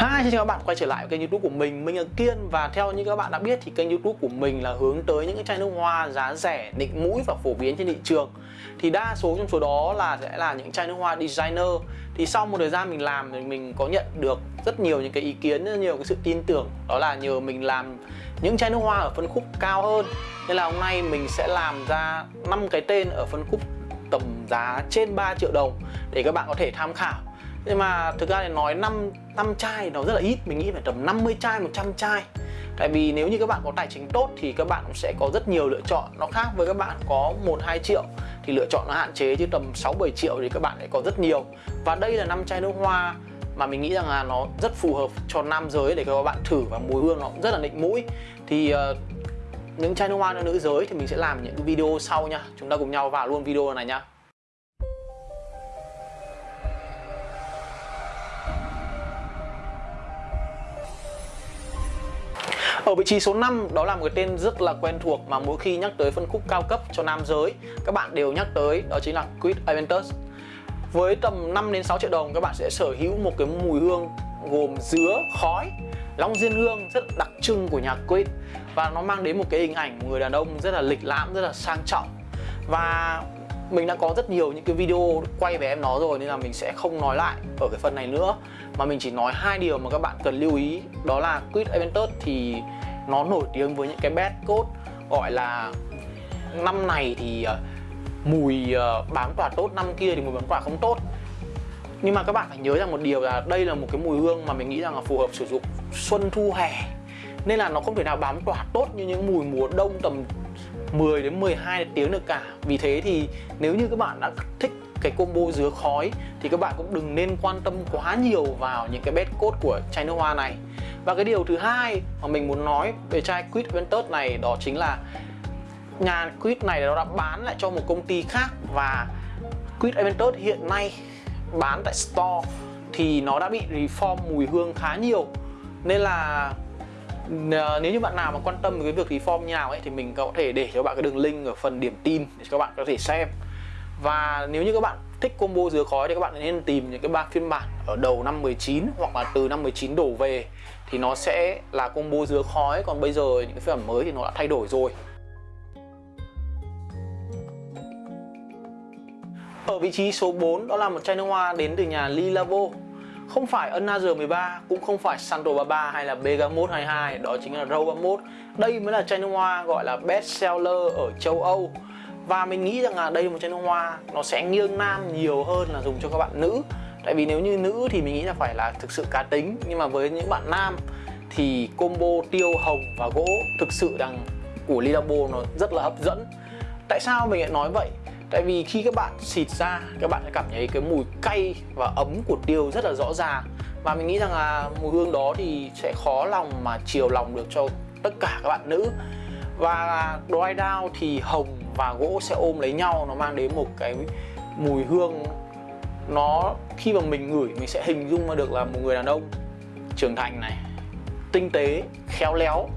Hi, xin chào các bạn quay trở lại với kênh youtube của mình Mình là Kiên. Và theo như các bạn đã biết thì kênh youtube của mình là hướng tới những cái chai nước hoa giá rẻ, nịnh mũi và phổ biến trên thị trường. Thì đa số trong số đó là sẽ là những chai nước hoa designer. Thì sau một thời gian mình làm thì mình có nhận được rất nhiều những cái ý kiến, rất nhiều cái sự tin tưởng. Đó là nhờ mình làm những chai nước hoa ở phân khúc cao hơn. Nên là hôm nay mình sẽ làm ra 5 cái tên ở phân khúc tầm giá trên 3 triệu đồng Để các bạn có thể tham khảo nhưng mà thực ra thì nói 5, 5 chai nó rất là ít. Mình nghĩ phải tầm 50 chai, 100 chai. Tại vì nếu như các bạn có tài chính tốt thì các bạn cũng sẽ có rất nhiều lựa chọn. Nó khác với các bạn có 1-2 triệu thì lựa chọn nó hạn chế chứ tầm 6-7 triệu thì các bạn lại có rất nhiều. Và đây là 5 chai nước hoa mà mình nghĩ rằng là nó rất phù hợp cho nam giới để các bạn thử và mùi hương nó cũng rất là nịnh mũi. Thì uh, những chai nước hoa cho nữ giới thì mình sẽ làm những video sau nha. Chúng ta cùng nhau vào luôn video này nha. Ở vị trí số 5 đó là một cái tên rất là quen thuộc mà mỗi khi nhắc tới phân khúc cao cấp cho nam giới các bạn đều nhắc tới đó chính là Quid Aventus. Với tầm 5 đến 6 triệu đồng các bạn sẽ sở hữu một cái mùi hương gồm dứa, khói, long diên hương rất đặc trưng của nhà Quid. Và nó mang đến một cái hình ảnh một người đàn ông rất là lịch lãm, rất là sang trọng. Và mình đã có rất nhiều những cái video quay về em nó rồi nên là mình sẽ không nói lại ở cái phần này nữa. Mà mình chỉ nói hai điều mà các bạn cần lưu ý đó là Quid Aventus thì nó nổi tiếng với những cái bad code, gọi là năm này thì ờ, mùi ờ, bám tỏa tốt, năm kia thì mùi bám tỏa không tốt. Nhưng mà các bạn phải nhớ rằng một điều là đây là một cái mùi hương mà mình nghĩ rằng là phù hợp sử dụng xuân thu hè. Nên là nó không thể nào bám tỏa tốt như những mùi mùa đông tầm 10 đến 12 tiếng được cả. Vì thế thì nếu như các bạn đã thích cái combo dứa khói thì các bạn cũng đừng nên quan tâm quá nhiều vào những cái bed code của chai nước hoa này. Và cái điều thứ hai mà mình muốn nói về chai Quid Ventus này đó chính là nhà Quid này nó đã bán lại cho một công ty khác và Quid Aventus hiện nay bán tại store thì nó đã bị reform mùi hương khá nhiều. Nên là ờ, nếu như bạn nào mà quan tâm với cái việc reform như nào ấy thì mình có thể để cho bạn cái đường link ở phần điểm tin để cho các bạn có thể xem. Và nếu như các bạn thích combo dứa khói thì các bạn nên tìm những cái ba phiên bản ở đầu năm 19 hoặc là từ năm 19 đổ về thì nó sẽ là combo dứa khói. Còn bây giờ những cái phiên bản mới thì nó đã thay đổi rồi. Ở vị trí số 4 đó là một chai nước hoa đến từ nhà Lilavo Không phải Another 13 cũng không phải Santo 33 hay là Bergamot 22 đó chính là Row 31 Đây mới là chai nước hoa gọi là best seller ở châu Âu và mình nghĩ rằng là đây là một chai nước hoa, nó sẽ nghiêng nam nhiều hơn là dùng cho các bạn nữ. Tại vì nếu như nữ thì mình nghĩ là phải là thực sự cá tính. Nhưng mà với những bạn nam thì combo tiêu hồng và gỗ thực sự rằng của lidabo nó rất là hấp dẫn. Tại sao mình lại nói vậy? Tại vì khi các bạn xịt ra, các bạn sẽ cảm thấy cái mùi cay và ấm của tiêu rất là rõ ràng. Và mình nghĩ rằng là mùi hương đó thì sẽ khó lòng mà chiều lòng được cho tất cả các bạn nữ. Và dry down thì hồng và gỗ sẽ ôm lấy nhau nó mang đến một cái mùi hương. Nó khi mà mình ngửi mình sẽ hình dung ra được là một người đàn ông trưởng thành này tinh tế khéo léo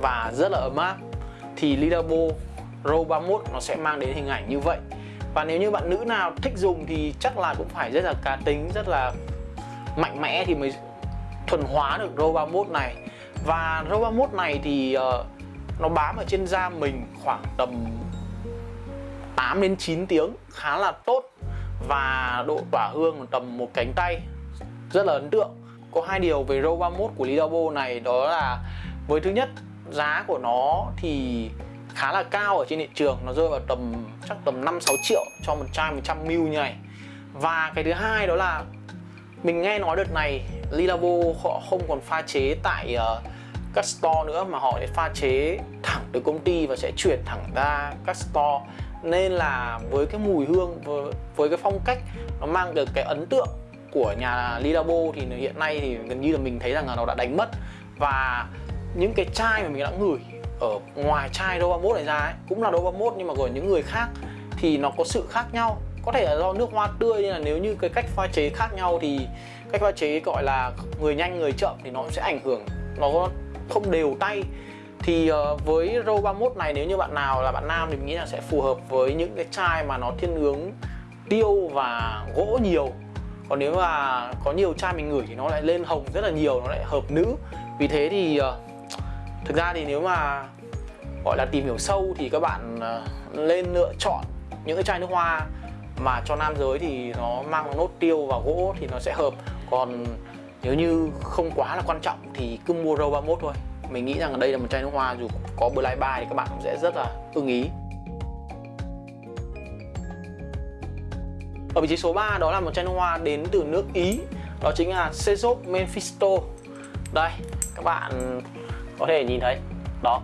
và rất là ấm áp. Thì Lidabo Row 31 nó sẽ mang đến hình ảnh như vậy. Và nếu như bạn nữ nào thích dùng thì chắc là cũng phải rất là cá tính rất là mạnh mẽ thì mới thuần hóa được Row 31 này. Và Row 31 này thì uh, nó bám ở trên da mình khoảng tầm 8 đến 9 tiếng khá là tốt. Và độ tỏa hương tầm một cánh tay rất là ấn tượng. Có hai điều về Row 31 của Lidabo này đó là với thứ nhất giá của nó thì khá là cao ở trên thị trường nó rơi vào tầm chắc tầm 5 6 triệu cho một chai 100 ml như này. Và cái thứ hai đó là mình nghe nói đợt này Lilabo họ không còn pha chế tại uh, các store nữa mà họ sẽ pha chế thẳng từ công ty và sẽ chuyển thẳng ra các store nên là với cái mùi hương với, với cái phong cách nó mang được cái ấn tượng của nhà Lidabo thì hiện nay thì gần như là mình thấy rằng là nó đã đánh mất. Và những cái chai mà mình đã ngửi ở ngoài chai Đô 31 này ra ấy, cũng là Đô 31 nhưng mà của những người khác thì nó có sự khác nhau. Có thể là do nước hoa tươi nên là nếu như cái cách pha chế khác nhau thì cách pha chế gọi là người nhanh người chậm thì nó sẽ ảnh hưởng nó không đều tay thì uh, với Row 31 này nếu như bạn nào là bạn nam thì mình nghĩ là sẽ phù hợp với những cái chai mà nó thiên hướng tiêu và gỗ nhiều. Còn nếu mà có nhiều chai mình ngửi thì nó lại lên hồng rất là nhiều nó lại hợp nữ. Vì thế thì uh, thực ra thì nếu mà gọi là tìm hiểu sâu thì các bạn uh, lên lựa chọn những cái chai nước hoa mà cho nam giới thì nó mang nốt tiêu và gỗ thì nó sẽ hợp. Còn nếu như không quá là quan trọng thì cứ mua row 31 thôi mình nghĩ rằng đây là một chai nước hoa dù có Black Buy thì các bạn cũng sẽ rất là ưng ý. Ở vị trí số 3 đó là một chai nước hoa đến từ nước Ý. Đó chính là Sezop Mephisto. Đây, các bạn có thể nhìn thấy Đó.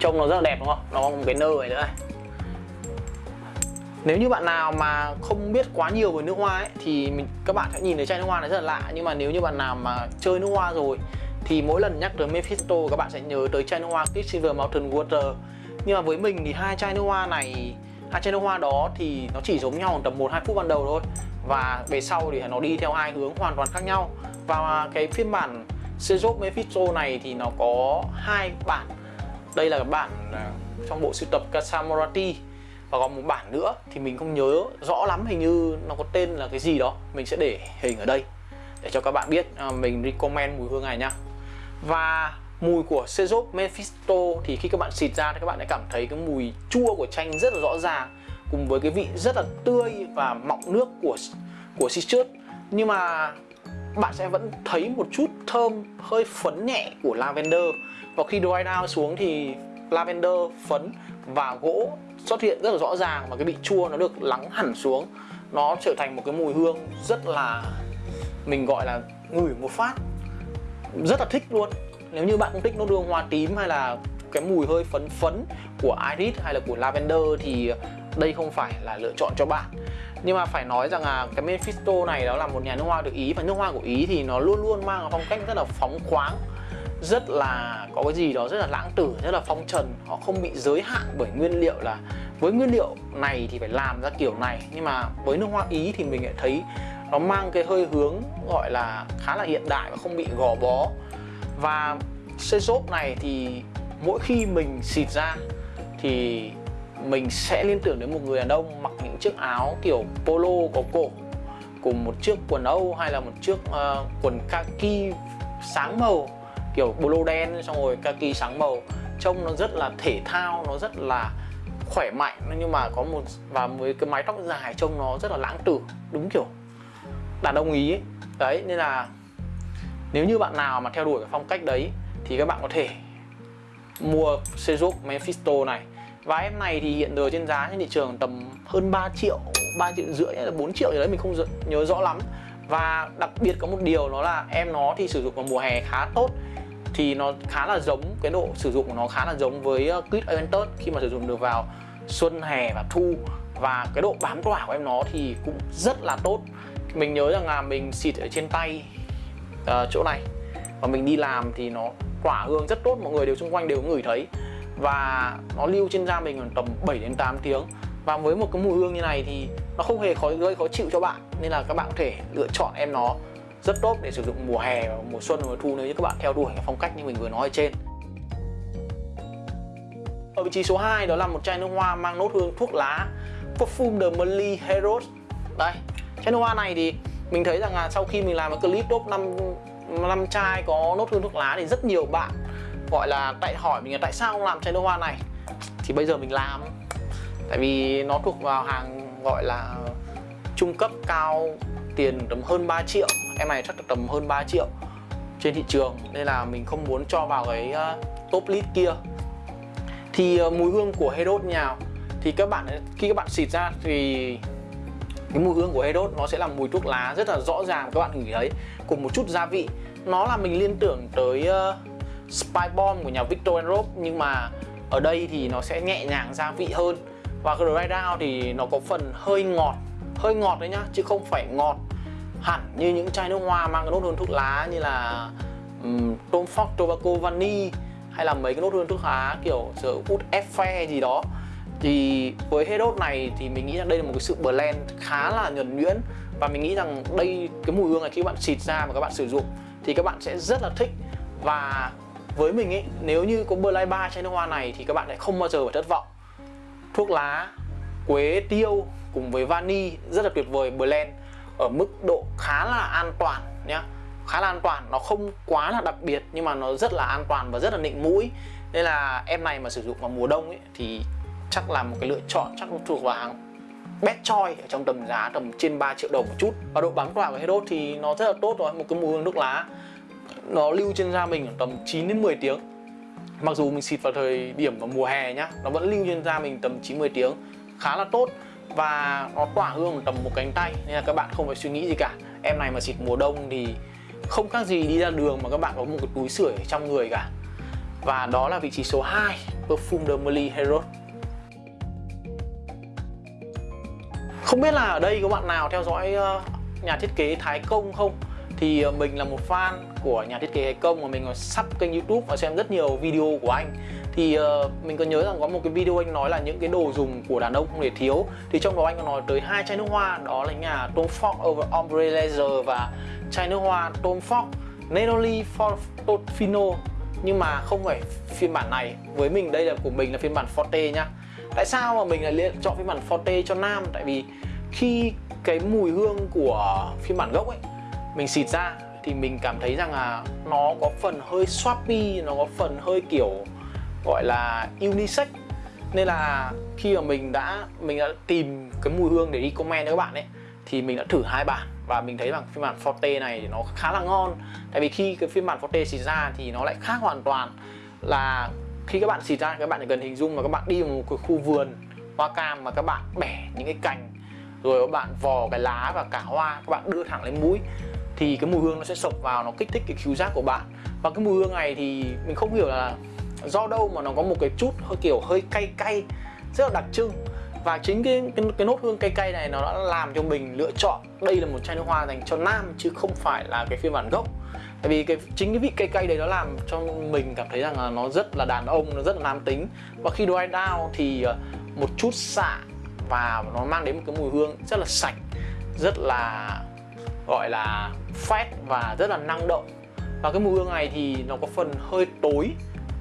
Trông nó rất là đẹp đúng không? Nó có một cái nơ này nữa này nếu như bạn nào mà không biết quá nhiều về nước hoa ấy, thì mình các bạn sẽ nhìn thấy chai nước hoa này rất là lạ. Nhưng mà nếu như bạn nào mà chơi nước hoa rồi thì mỗi lần nhắc tới Mephisto, các bạn sẽ nhớ tới chai nước hoa Quicksilver Mountain Water. Nhưng mà với mình thì hai chai nước hoa này, hai chai nước hoa đó thì nó chỉ giống nhau tầm 1-2 phút ban đầu thôi. Và về sau thì nó đi theo hai hướng hoàn toàn khác nhau. Và cái phiên bản Sejop Mephisto này thì nó có hai bản. Đây là bản à, trong bộ sưu tập Kasamorati và còn một bản nữa thì mình không nhớ rõ lắm, hình như nó có tên là cái gì đó. Mình sẽ để hình ở đây để cho các bạn biết. À, mình recommend mùi hương này nhá và mùi của Sejop Mephisto thì khi các bạn xịt ra thì các bạn sẽ cảm thấy cái mùi chua của chanh rất là rõ ràng, cùng với cái vị rất là tươi và mọng nước của của citrus. Nhưng mà bạn sẽ vẫn thấy một chút thơm, hơi phấn nhẹ của lavender. Và khi dry down xuống thì lavender phấn và gỗ xuất hiện rất là rõ ràng và cái vị chua nó được lắng hẳn xuống. Nó trở thành một cái mùi hương rất là, mình gọi là ngửi một phát rất là thích luôn. Nếu như bạn không thích nốt hương hoa tím hay là cái mùi hơi phấn phấn của iris hay là của lavender thì đây không phải là lựa chọn cho bạn. Nhưng mà phải nói rằng là cái Mephisto này đó là một nhà nước hoa được Ý và nước hoa của Ý thì nó luôn luôn mang phong cách rất là phóng khoáng, rất là có cái gì đó rất là lãng tử, rất là phong trần. Họ không bị giới hạn bởi nguyên liệu là với nguyên liệu này thì phải làm ra kiểu này. Nhưng mà với nước hoa ý thì mình lại thấy nó mang cái hơi hướng gọi là khá là hiện đại và không bị gò bó. Và xe xốp này thì mỗi khi mình xịt ra thì mình sẽ liên tưởng đến một người đàn ông mặc những chiếc áo kiểu polo có cổ cùng một chiếc quần âu hay là một chiếc uh, quần kaki sáng màu kiểu polo đen xong rồi kaki sáng màu. Trông nó rất là thể thao nó rất là khỏe mạnh nhưng mà có một và với cái mái tóc dài trông nó rất là lãng tử đúng kiểu đàn ông ý ấy. đấy, nên là nếu như bạn nào mà theo đuổi cái phong cách đấy thì các bạn có thể mua Sejuk Mephisto này. Và em này thì hiện giờ trên giá trên thị trường tầm hơn 3 triệu 3 triệu rưỡi hay là 4 triệu gì đấy, mình không nhớ rõ lắm. Và đặc biệt có một điều đó là em nó thì sử dụng vào mùa hè khá tốt. Thì nó khá là giống, cái độ sử dụng của nó khá là giống với ờ, Kit Aventus khi mà sử dụng được vào xuân hè và thu. Và cái độ bám tỏa của em nó thì cũng rất là tốt mình nhớ rằng là mình xịt ở trên tay uh, chỗ này. Và mình đi làm thì nó tỏa hương rất tốt mọi người đều xung quanh đều ngửi thấy. Và nó lưu trên da mình khoảng tầm 7 đến 8 tiếng. Và với một cái mùi hương như này thì nó không hề khó gây khó chịu cho bạn. Nên là các bạn có thể lựa chọn em nó rất tốt để sử dụng mùa hè và mùa xuân và mùa thu nếu như các bạn theo đuổi cái phong cách như mình vừa nói ở trên. Ở vị trí số 2 đó là một chai nước hoa mang nốt hương thuốc lá Perfume de Molly Heroes đây chai nước hoa này thì mình thấy rằng là sau khi mình làm cái clip top 5 năm chai có nốt hương thuốc lá thì rất nhiều bạn gọi là tại hỏi mình là tại sao không làm chai nước hoa này. Thì bây giờ mình làm. Tại vì nó thuộc vào hàng gọi là trung cấp cao, tiền tầm hơn 3 triệu. Em này chắc là tầm hơn 3 triệu trên thị trường. Nên là mình không muốn cho vào cái ờ, top list kia. Thì ờ, mùi hương của Herod nhào. Thì các bạn, khi các bạn xịt ra thì cái mùi hương của Herod nó sẽ là mùi thuốc lá rất là rõ ràng các bạn ngửi thấy cùng một chút gia vị. Nó là mình liên tưởng tới uh, Spy Bomb của nhà Victor Rob nhưng mà ở đây thì nó sẽ nhẹ nhàng gia vị hơn. Và cái dry down thì nó có phần hơi ngọt hơi ngọt đấy nhá chứ không phải ngọt hẳn như những chai nước hoa mang cái nốt hương thuốc lá như là um, Tom Ford Tobacco Vanille hay là mấy cái nốt hương thuốc lá kiểu sở út phe gì đó thì với hết đốt này thì mình nghĩ rằng đây là một cái sự blend khá là nhuần nhuyễn. Và mình nghĩ rằng đây cái mùi hương này khi các bạn xịt ra và các bạn sử dụng thì các bạn sẽ rất là thích. Và với mình ấy nếu như có Black ba chai nước hoa này thì các bạn sẽ không bao giờ phải thất vọng. Thuốc lá quế tiêu cùng với vani rất là tuyệt vời blend ở mức độ khá là an toàn nhé khá là an toàn nó không quá là đặc biệt nhưng mà nó rất là an toàn và rất là nịnh mũi. Nên là em này mà sử dụng vào mùa đông ấy, thì chắc là một cái lựa chọn, chắc thuộc vào hàng best choice ở trong tầm giá tầm trên 3 triệu đồng một chút. Và độ bám của của Hedot thì nó rất là tốt rồi, một cái mùi hương nước lá. Nó lưu trên da mình tầm 9 đến 10 tiếng. Mặc dù mình xịt vào thời điểm vào mùa hè nhá, nó vẫn lưu trên da mình tầm 9 10 tiếng. Khá là tốt và nó tỏa hương tầm một cánh tay, nên là các bạn không phải suy nghĩ gì cả. Em này mà xịt mùa đông thì không khác gì đi ra đường mà các bạn có một cái túi sưởi trong người cả. Và đó là vị trí số 2 Perfume de Merly Hero Không biết là ở đây có bạn nào theo dõi ờ, nhà thiết kế Thái Công không? Thì ờ, mình là một fan của nhà thiết kế Thái Công và mình có sắp kênh youtube và xem rất nhiều video của anh. Thì ờ, mình có nhớ rằng có một cái video anh nói là những cái đồ dùng của đàn ông không thể thiếu. Thì trong đó anh có nói tới hai chai nước hoa, đó là nhà Tom Ford Over Ombre Laser và chai nước hoa Tom Ford Neroli Fortofino nhưng mà không phải phiên bản này. Với mình đây là của mình là phiên bản Forte nhá tại sao mà mình lại lựa chọn phiên bản Forte cho nam? Tại vì khi cái mùi hương của phiên bản gốc ấy, mình xịt ra thì mình cảm thấy rằng là nó có phần hơi swappy, nó có phần hơi kiểu gọi là unisex. Nên là khi mà mình đã mình đã tìm cái mùi hương để đi comment cho các bạn ấy, thì mình đã thử hai bản. Và mình thấy rằng phiên bản Forte này nó khá là ngon. Tại vì khi cái phiên bản Forte xịt ra thì nó lại khác hoàn toàn là khi các bạn xịt ra các bạn chỉ cần hình dung mà các bạn đi vào một cái khu vườn hoa cam mà các bạn bẻ những cái cành rồi các bạn vò cái lá và cả hoa các bạn đưa thẳng lên mũi thì cái mùi hương nó sẽ sộc vào nó kích thích cái khứu giác của bạn. Và cái mùi hương này thì mình không hiểu là do đâu mà nó có một cái chút hơi kiểu hơi cay cay rất là đặc trưng. Và chính cái, cái cái nốt hương cay cay này nó đã làm cho mình lựa chọn đây là một chai nước hoa dành cho nam chứ không phải là cái phiên bản gốc tại vì cái, chính cái vị cay cay đấy nó làm cho mình cảm thấy rằng là nó rất là đàn ông, nó rất là nam tính. Và khi dry down thì ờ, một chút xạ và nó mang đến một cái mùi hương rất là sạch, rất là, gọi là, phét và rất là năng động. Và cái mùi hương này thì nó có phần hơi tối.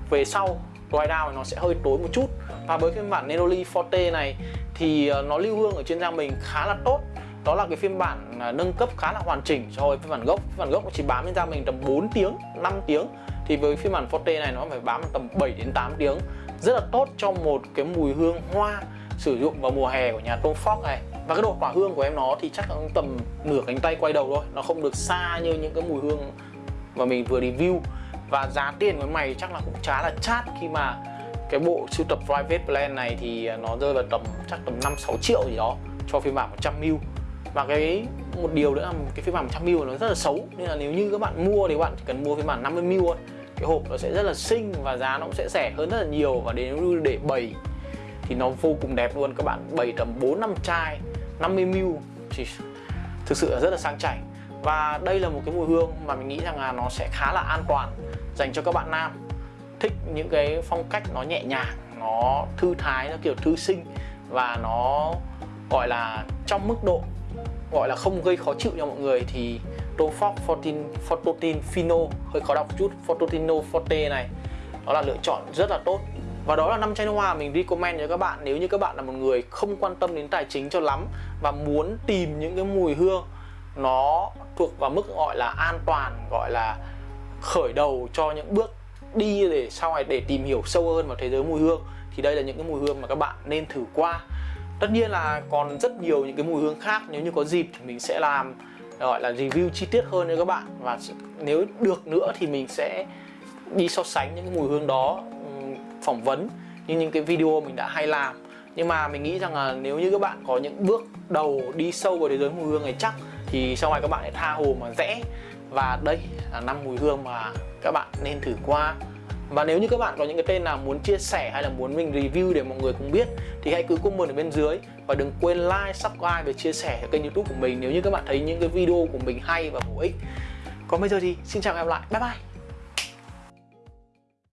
Về sau, dry down nó sẽ hơi tối một chút. Và với phiên bản Neroli Forte này thì ờ, nó lưu hương ở trên da mình khá là tốt đó là cái phiên bản à, nâng cấp khá là hoàn chỉnh so với phiên bản gốc. Phiên bản gốc chỉ bám lên da mình tầm 4 tiếng 5 tiếng. Thì với phiên bản Forte này nó phải bám tầm 7 đến 8 tiếng. Rất là tốt cho một cái mùi hương hoa sử dụng vào mùa hè của nhà Tom Ford này. Và cái độ tỏa hương của em nó thì chắc là tầm nửa cánh tay quay đầu thôi. Nó không được xa như những cái mùi hương mà mình vừa review. Và giá tiền của mày chắc là cũng khá là chát khi mà cái bộ sưu tập private plan này thì nó rơi vào tầm, chắc tầm 5 6 triệu gì đó cho phiên bản 100ml và cái, một điều nữa là cái phiên bản 100 mil nó rất là xấu. Nên là nếu như các bạn mua thì các bạn chỉ cần mua phiên bản 50 mil thôi. Cái hộp nó sẽ rất là xinh và giá nó cũng sẽ rẻ hơn rất là nhiều. Và đến như để bày thì nó vô cùng đẹp luôn. Các bạn bày tầm 4 năm chai 50 mil thì thực sự là rất là sang chảnh. Và đây là một cái mùi hương mà mình nghĩ rằng là nó sẽ khá là an toàn dành cho các bạn nam. Thích những cái phong cách nó nhẹ nhàng, nó thư thái, nó kiểu thư sinh và nó, gọi là, trong mức độ gọi là không gây khó chịu cho mọi người thì Tom Ford 14 Fortotin Fino, hơi khó đọc chút, Fortotino Forte này, đó là lựa chọn rất là tốt. Và đó là năm chai nước hoa mình recommend cho các bạn. Nếu như các bạn là một người không quan tâm đến tài chính cho lắm và muốn tìm những cái mùi hương nó thuộc vào mức gọi là an toàn, gọi là khởi đầu cho những bước đi để sau này để tìm hiểu sâu hơn vào thế giới mùi hương, thì đây là những cái mùi hương mà các bạn nên thử qua tất nhiên là còn rất nhiều những cái mùi hương khác, nếu như có dịp thì mình sẽ làm, gọi là review chi tiết hơn cho các bạn. Và nếu được nữa thì mình sẽ đi so sánh những cái mùi hương đó phỏng vấn như những cái video mình đã hay làm. Nhưng mà mình nghĩ rằng là nếu như các bạn có những bước đầu đi sâu vào thế giới mùi hương này chắc thì sau này các bạn hãy tha hồ mà rẽ. Và đây là năm mùi hương mà các bạn nên thử qua và nếu như các bạn có những cái tên nào muốn chia sẻ hay là muốn mình review để mọi người cùng biết thì hãy cứ comment ở bên dưới. Và đừng quên like, subscribe và chia sẻ kênh youtube của mình nếu như các bạn thấy những cái video của mình hay và bổ ích. Còn bây giờ thì xin chào em lại. Bye bye!